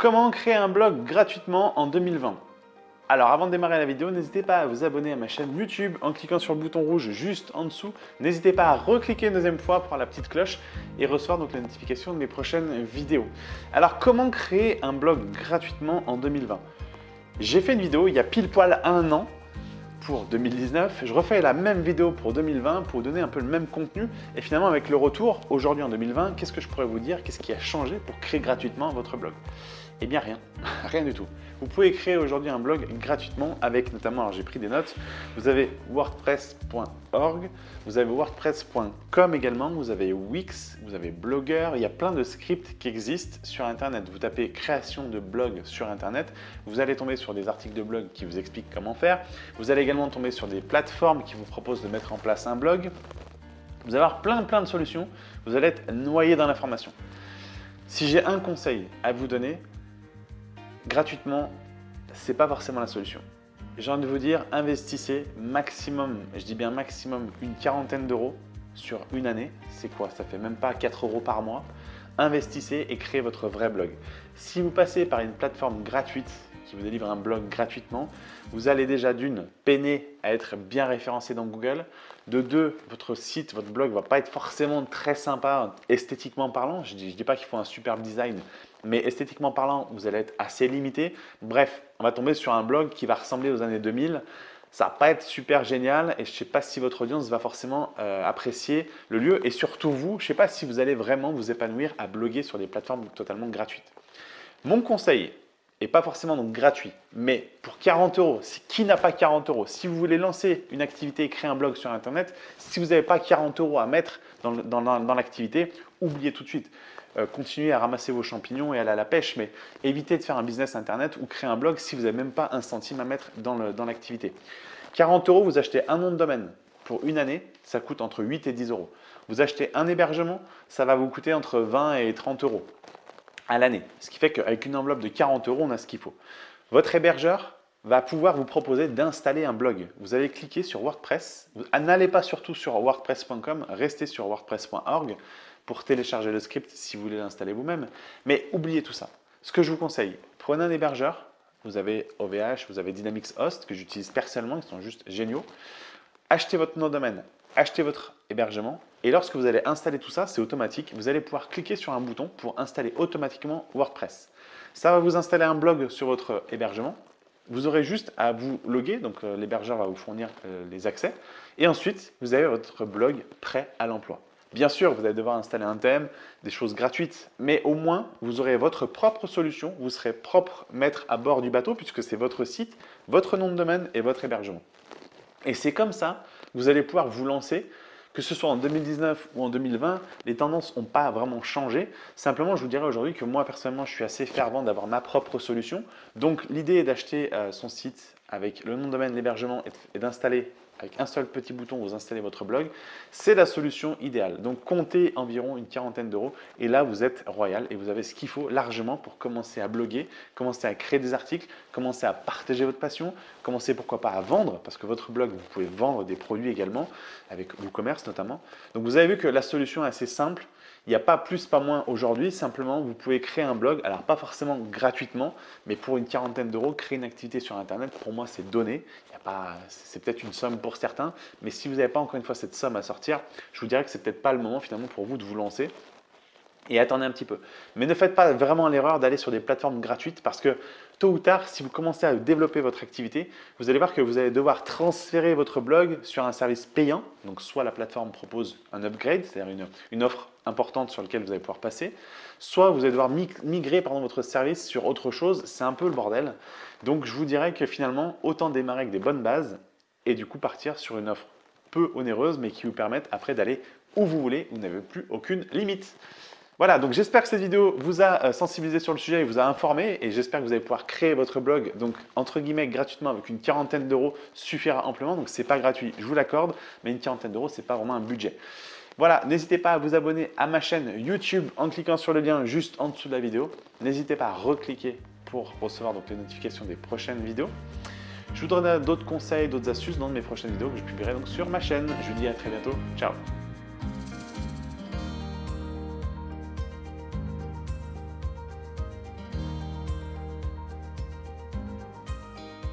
Comment créer un blog gratuitement en 2020 alors avant de démarrer la vidéo, n'hésitez pas à vous abonner à ma chaîne YouTube en cliquant sur le bouton rouge juste en dessous. N'hésitez pas à recliquer une deuxième fois pour la petite cloche et recevoir donc la notification de mes prochaines vidéos. Alors comment créer un blog gratuitement en 2020 J'ai fait une vidéo il y a pile poil un an pour 2019. Je refais la même vidéo pour 2020 pour vous donner un peu le même contenu. Et finalement, avec le retour, aujourd'hui en 2020, qu'est-ce que je pourrais vous dire? Qu'est-ce qui a changé pour créer gratuitement votre blog? Eh bien rien, rien du tout. Vous pouvez créer aujourd'hui un blog gratuitement avec notamment, alors j'ai pris des notes, vous avez wordpress.org, vous avez wordpress.com également, vous avez Wix, vous avez Blogger, il y a plein de scripts qui existent sur Internet. Vous tapez création de blog sur Internet, vous allez tomber sur des articles de blog qui vous expliquent comment faire. Vous allez également tomber sur des plateformes qui vous proposent de mettre en place un blog. Vous allez avoir plein plein de solutions, vous allez être noyé dans l'information. Si j'ai un conseil à vous donner, gratuitement, ce n'est pas forcément la solution. J'ai envie de vous dire, investissez maximum, je dis bien maximum, une quarantaine d'euros sur une année. C'est quoi? Ça fait même pas 4 euros par mois. Investissez et créez votre vrai blog. Si vous passez par une plateforme gratuite qui vous délivre un blog gratuitement, vous allez déjà d'une peiner à être bien référencé dans Google. De deux, votre site, votre blog ne va pas être forcément très sympa esthétiquement parlant. Je ne dis, pas qu'il faut un superbe design, mais esthétiquement parlant, vous allez être assez limité. Bref, on va tomber sur un blog qui va ressembler aux années 2000. Ça va pas être super génial et je ne sais pas si votre audience va forcément euh, apprécier le lieu et surtout vous, je ne sais pas si vous allez vraiment vous épanouir à bloguer sur des plateformes totalement gratuites. Mon conseil, et pas forcément gratuit, mais pour 40 euros, qui n'a pas 40 euros Si vous voulez lancer une activité et créer un blog sur Internet, si vous n'avez pas 40 euros à mettre dans, l'activité, oubliez tout de suite. Euh, continuez à ramasser vos champignons et aller à la pêche, mais évitez de faire un business Internet ou créer un blog si vous n'avez même pas un centime à mettre dans l'activité. 40 euros, vous achetez un nom de domaine pour une année, ça coûte entre 8 et 10 euros. Vous achetez un hébergement, ça va vous coûter entre 20 et 30 euros à l'année. Ce qui fait qu'avec une enveloppe de 40 euros, on a ce qu'il faut. Votre hébergeur va pouvoir vous proposer d'installer un blog. Vous allez cliquer sur WordPress. N'allez pas surtout sur wordpress.com, restez sur wordpress.org pour télécharger le script si vous voulez l'installer vous-même. Mais oubliez tout ça. Ce que je vous conseille, prenez un hébergeur. Vous avez OVH, vous avez Dynamics Host que j'utilise personnellement, ils sont juste géniaux. Achetez votre nom de domaine, achetez votre hébergement et lorsque vous allez installer tout ça, c'est automatique. Vous allez pouvoir cliquer sur un bouton pour installer automatiquement WordPress. Ça va vous installer un blog sur votre hébergement. Vous aurez juste à vous loguer, donc euh, l'hébergeur va vous fournir euh, les accès. Et ensuite, vous avez votre blog prêt à l'emploi. Bien sûr, vous allez devoir installer un thème, des choses gratuites, mais au moins, vous aurez votre propre solution, vous serez propre maître à bord du bateau puisque c'est votre site, votre nom de domaine et votre hébergement. Et c'est comme ça que vous allez pouvoir vous lancer que ce soit en 2019 ou en 2020, les tendances n'ont pas vraiment changé. Simplement, je vous dirais aujourd'hui que moi, personnellement, je suis assez fervent d'avoir ma propre solution. Donc, l'idée est d'acheter euh, son site avec le nom de domaine, l'hébergement et d'installer avec un seul petit bouton, vous installez votre blog. C'est la solution idéale. Donc, comptez environ une quarantaine d'euros et là, vous êtes royal et vous avez ce qu'il faut largement pour commencer à bloguer, commencer à créer des articles, commencer à partager votre passion, commencer pourquoi pas à vendre parce que votre blog, vous pouvez vendre des produits également avec WooCommerce notamment. Donc, vous avez vu que la solution est assez simple. Il n'y a pas plus, pas moins aujourd'hui. Simplement, vous pouvez créer un blog. Alors, pas forcément gratuitement, mais pour une quarantaine d'euros, créer une activité sur Internet, pour moi, c'est donné. C'est peut-être une somme pour certains, mais si vous n'avez pas encore une fois cette somme à sortir, je vous dirais que c'est peut-être pas le moment finalement pour vous de vous lancer et attendez un petit peu. Mais ne faites pas vraiment l'erreur d'aller sur des plateformes gratuites parce que tôt ou tard, si vous commencez à développer votre activité, vous allez voir que vous allez devoir transférer votre blog sur un service payant. Donc soit la plateforme propose un upgrade, c'est-à-dire une, offre importante sur laquelle vous allez pouvoir passer, soit vous allez devoir migrer pardon, votre service sur autre chose. C'est un peu le bordel. Donc je vous dirais que finalement, autant démarrer avec des bonnes bases et du coup partir sur une offre peu onéreuse mais qui vous permette après d'aller où vous voulez, vous n'avez plus aucune limite. Voilà, donc j'espère que cette vidéo vous a euh, sensibilisé sur le sujet et vous a informé et j'espère que vous allez pouvoir créer votre blog donc entre guillemets gratuitement avec une quarantaine d'euros suffira amplement donc c'est pas gratuit, je vous l'accorde mais une quarantaine d'euros c'est pas vraiment un budget. Voilà, n'hésitez pas à vous abonner à ma chaîne YouTube en cliquant sur le lien juste en dessous de la vidéo. N'hésitez pas à recliquer pour recevoir donc les notifications des prochaines vidéos. Je vous donnerai d'autres conseils, d'autres astuces dans mes prochaines vidéos que je publierai donc sur ma chaîne. Je vous dis à très bientôt. Ciao